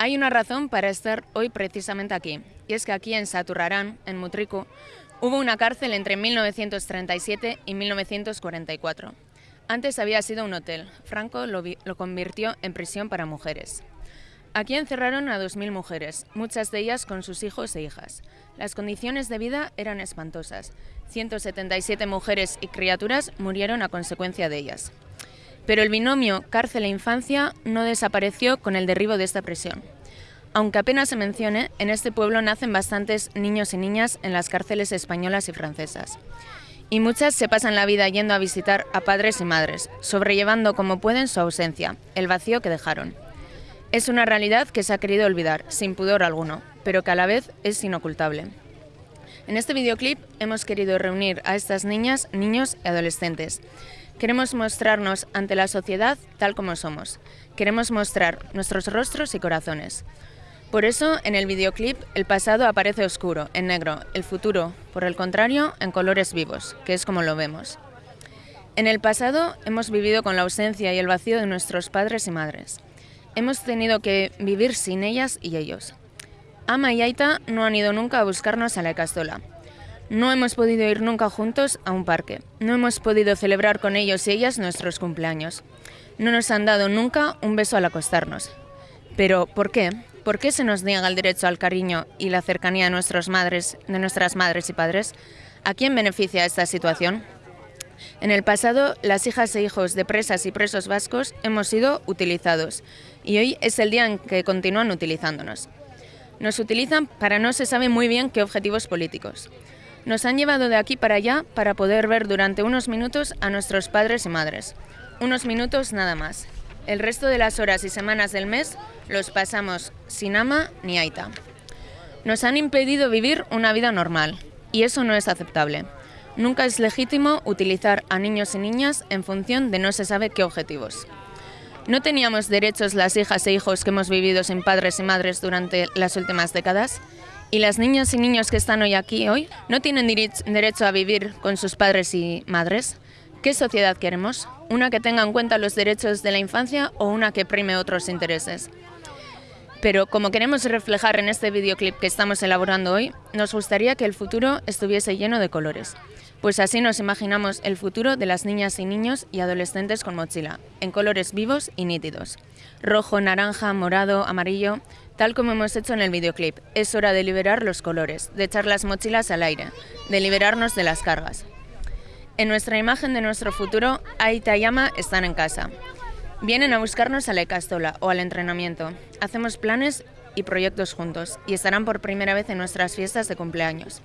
Hay una razón para estar hoy precisamente aquí, y es que aquí en Saturrarán, en Mutriku, hubo una cárcel entre 1937 y 1944. Antes había sido un hotel. Franco lo, lo convirtió en prisión para mujeres. Aquí encerraron a 2.000 mujeres, muchas de ellas con sus hijos e hijas. Las condiciones de vida eran espantosas. 177 mujeres y criaturas murieron a consecuencia de ellas. Pero el binomio cárcel e infancia no desapareció con el derribo de esta prisión. Aunque apenas se mencione, en este pueblo nacen bastantes niños y niñas en las cárceles españolas y francesas. Y muchas se pasan la vida yendo a visitar a padres y madres, sobrellevando como pueden su ausencia, el vacío que dejaron. Es una realidad que se ha querido olvidar, sin pudor alguno, pero que a la vez es inocultable. En este videoclip hemos querido reunir a estas niñas, niños y adolescentes. Queremos mostrarnos ante la sociedad tal como somos. Queremos mostrar nuestros rostros y corazones. Por eso, en el videoclip, el pasado aparece oscuro, en negro, el futuro, por el contrario, en colores vivos, que es como lo vemos. En el pasado hemos vivido con la ausencia y el vacío de nuestros padres y madres. Hemos tenido que vivir sin ellas y ellos. Ama y Aita no han ido nunca a buscarnos a la Castola. No hemos podido ir nunca juntos a un parque. No hemos podido celebrar con ellos y ellas nuestros cumpleaños. No nos han dado nunca un beso al acostarnos. Pero, ¿por qué? ¿Por qué se nos niega el derecho al cariño y la cercanía de, nuestras madres, de nuestras madres y padres? ¿A quién beneficia esta situación? En el pasado, las hijas e hijos de presas y presos vascos hemos sido utilizados y hoy es el día en que continúan utilizándonos. Nos utilizan para no se sabe muy bien qué objetivos políticos. Nos han llevado de aquí para allá para poder ver durante unos minutos a nuestros padres y madres. Unos minutos nada más. El resto de las horas y semanas del mes los pasamos sin ama ni aita. Nos han impedido vivir una vida normal y eso no es aceptable. Nunca es legítimo utilizar a niños y niñas en función de no se sabe qué objetivos. ¿No teníamos derechos las hijas e hijos que hemos vivido sin padres y madres durante las últimas décadas? ¿Y las niñas y niños que están hoy aquí, hoy, no tienen derecho a vivir con sus padres y madres? ¿Qué sociedad queremos? ¿Una que tenga en cuenta los derechos de la infancia o una que prime otros intereses? Pero como queremos reflejar en este videoclip que estamos elaborando hoy, nos gustaría que el futuro estuviese lleno de colores. Pues así nos imaginamos el futuro de las niñas y niños y adolescentes con mochila, en colores vivos y nítidos. Rojo, naranja, morado, amarillo, tal como hemos hecho en el videoclip. Es hora de liberar los colores, de echar las mochilas al aire, de liberarnos de las cargas. En nuestra imagen de nuestro futuro, Aita y Ama están en casa. Vienen a buscarnos a la Castola o al entrenamiento. Hacemos planes y proyectos juntos y estarán por primera vez en nuestras fiestas de cumpleaños.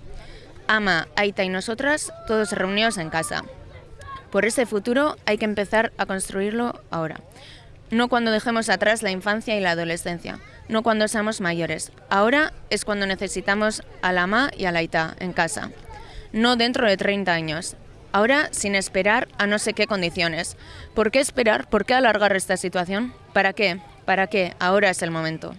Ama, Aita y nosotras, todos reunidos en casa. Por ese futuro hay que empezar a construirlo ahora. No cuando dejemos atrás la infancia y la adolescencia, no cuando seamos mayores. Ahora es cuando necesitamos a la Ama y a la Aita en casa. No dentro de 30 años. Ahora sin esperar a no sé qué condiciones. ¿Por qué esperar? ¿Por qué alargar esta situación? ¿Para qué? ¿Para qué? Ahora es el momento.